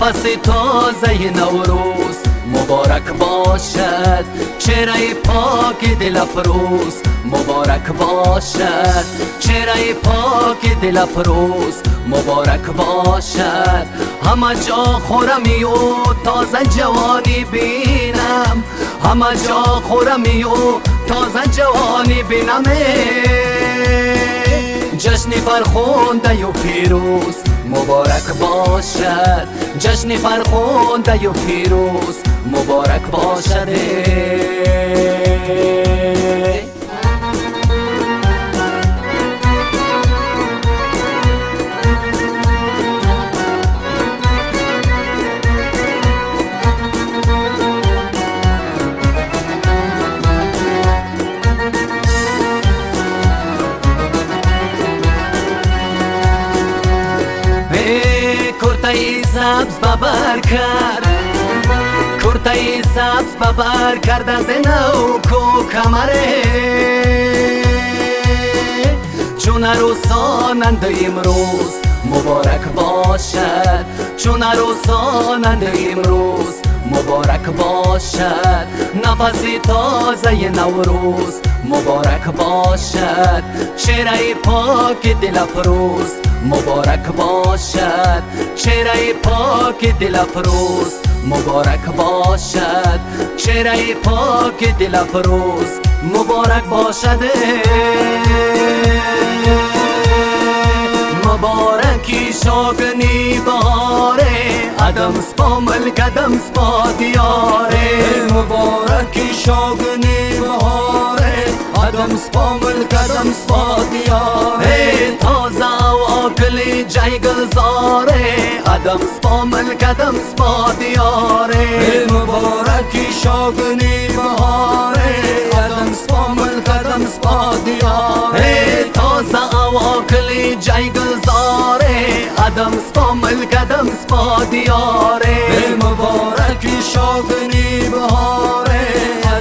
نفس تازه نوروز مبارک باشد. چهره پاک دل افروز مبارک باشد. چهره پاک دل افروز مبارک باشد. همه جا خورمی و تازه جوانی بینم. همه جا خورمی و تازه جوانی بینم. جشن فرخونده و پیروز مبارک باشد. جشن فرخونده و پیروز مبارک باشد کرتای سبز ببر کرد کرتای سبز ببر کرد از نو کو کمره چون عروسانند امروز مبارک باشد چون عروسانند امروز مبارک باشد نفس تازه نوروز مبارک باشد چهره پاک دل افروز مبارک باشد. چهره پاک دل افروز. مبارک باشد. چهره پاک دل افروز. مبارک باشد. مبارکی شاگنی باره ادم سپامل کدم سپا دیاره. مبارکی شاگنی بهاره آدم سپامل کدم سپا دیاره تازة و آکلی جای گلزاره آدم سپامل کدم سپا دیاره مبارکی شاگنی بهاره آدم سپامل کدم سپا دیاره تازة و آکلی جای گلزاره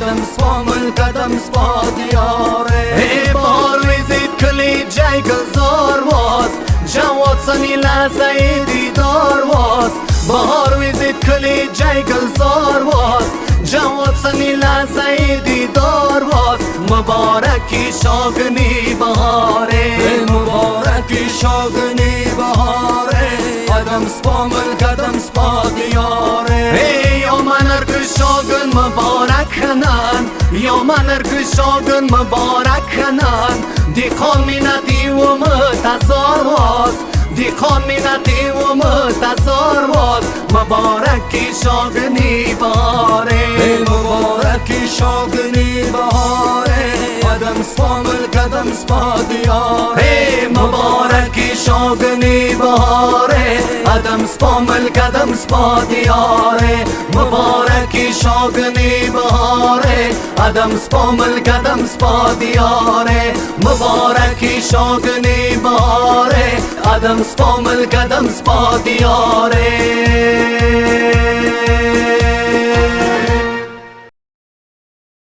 قدم سپا من قدم سپا دیاره ای بارویزی کلی جای گلزار واز جواد سنی لحظه دیدار واز بارویزی کلی جای گلزار واز جواد سنی لحظه دیدار واز مبارکی شاگنی بهاره مبارکی شاگنی بهاره قدم سپا من قدم سپا دیاره شاگن مبارک کنن یا منر که شاگن مبارک کنن دی قومینتی و متزار واس دی قومینتی و متزار واس مبارکی شاگنی باره مبارکی شاگنی بهاره ادم سپامل کدم سپا دیاره مبارکی شاگنی بهاره ادم سپامل کدم سپا دیاره مبارکی شاگنی بهاره ادم سپامل کدم سپا دیاره مبارکی شاگنی بهاره ادم سپامل کدم سپا دیاره